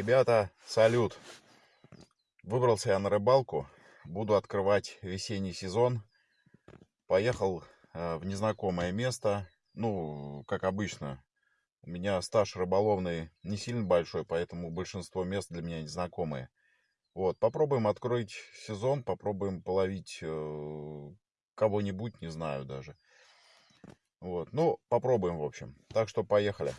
Ребята, салют! Выбрался я на рыбалку. Буду открывать весенний сезон. Поехал э, в незнакомое место. Ну, как обычно. У меня стаж рыболовный не сильно большой, поэтому большинство мест для меня незнакомые. Вот, попробуем открыть сезон, попробуем половить э, кого-нибудь, не знаю даже. Вот, ну, попробуем, в общем. Так что поехали.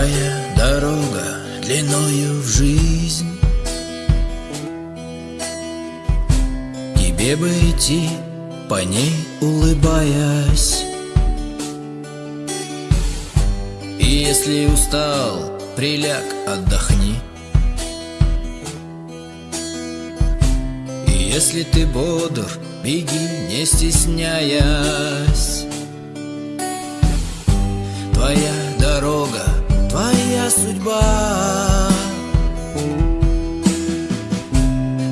Твоя дорога длиною в жизнь. Тебе бы идти по ней улыбаясь. И если устал, приляг, отдохни. И если ты бодр, беги, не стесняясь. Твоя дорога твоя судьба.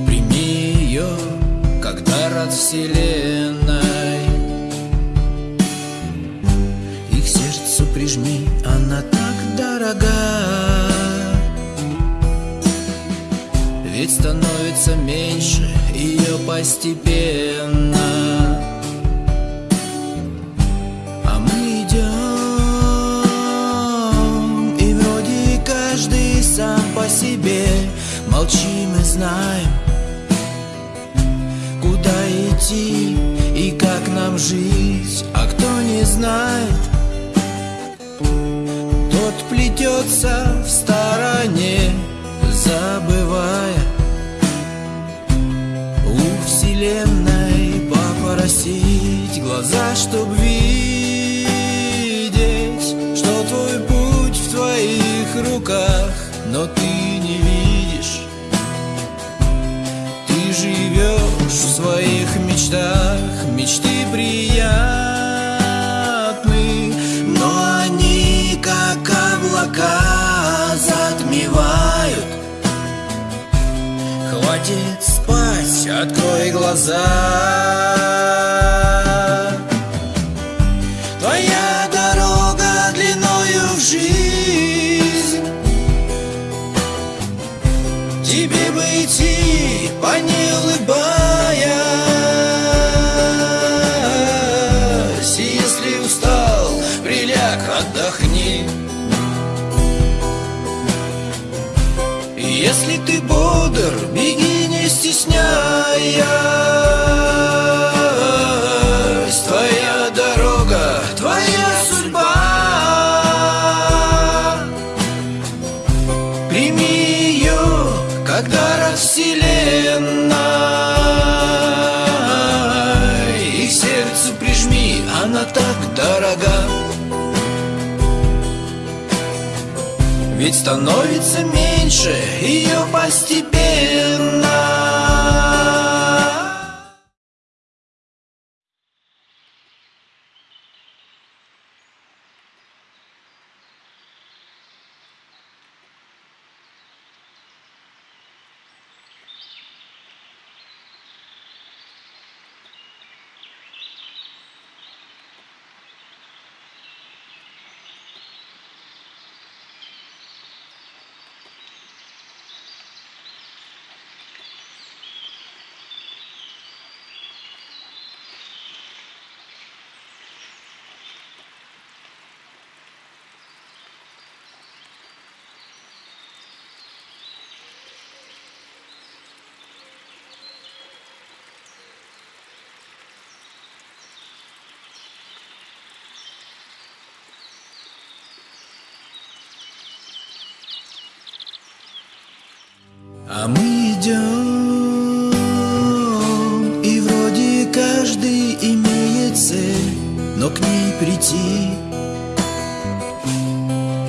Прими ее, как дар от вселенной. И к сердцу прижми, она так дорога. Ведь становится меньше ее постепенно себе. Молчим и знаем, куда идти и как нам жить. А кто не знает, тот плетется в стороне Забывая у вселенной попросить глаза, чтоб видеть, что твой путь в твоих руках, но ты в своих мечтах, мечты приятны, но они как облака затмевают. Хватит спать, открой глаза. Ведь становится меньше ее постепенно А мы идем, и вроде каждый имеет цель, но к ней прийти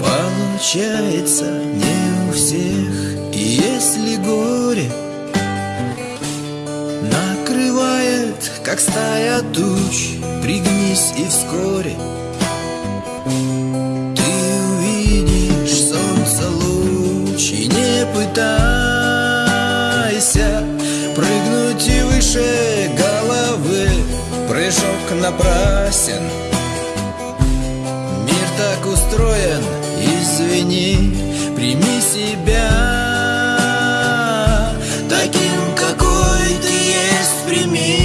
получается не у всех. И если горе накрывает, как стая туч, пригнись и вскоре ты увидишь солнце луч и не пытайся грешок напрасен. Мир так устроен, извини, прими себя. Таким, какой ты есть, прими,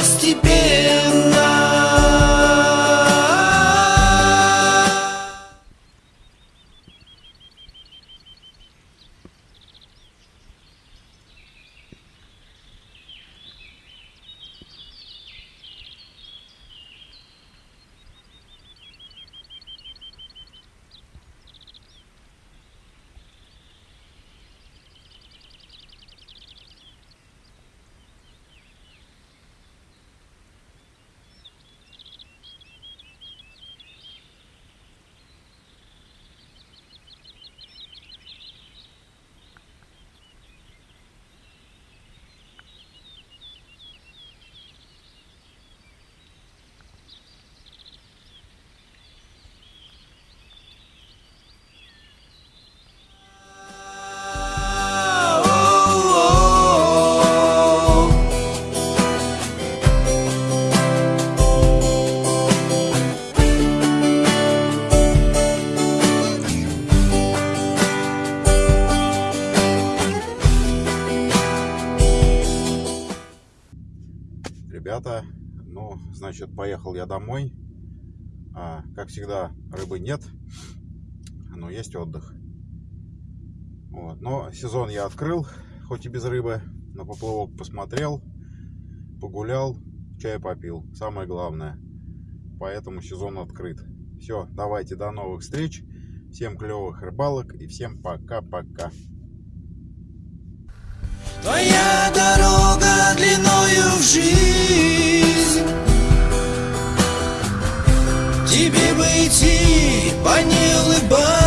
постепенно Ребята, ну, значит, поехал я домой. А, как всегда, рыбы нет, но есть отдых. Вот. Но сезон я открыл, хоть и без рыбы. На поплавок посмотрел, погулял, чай попил. Самое главное. Поэтому сезон открыт. Все, давайте до новых встреч. Всем клевых рыбалок и всем пока-пока. Твоя дорога длиною в жизнь. Тебе бы идти, по ней улыбаться.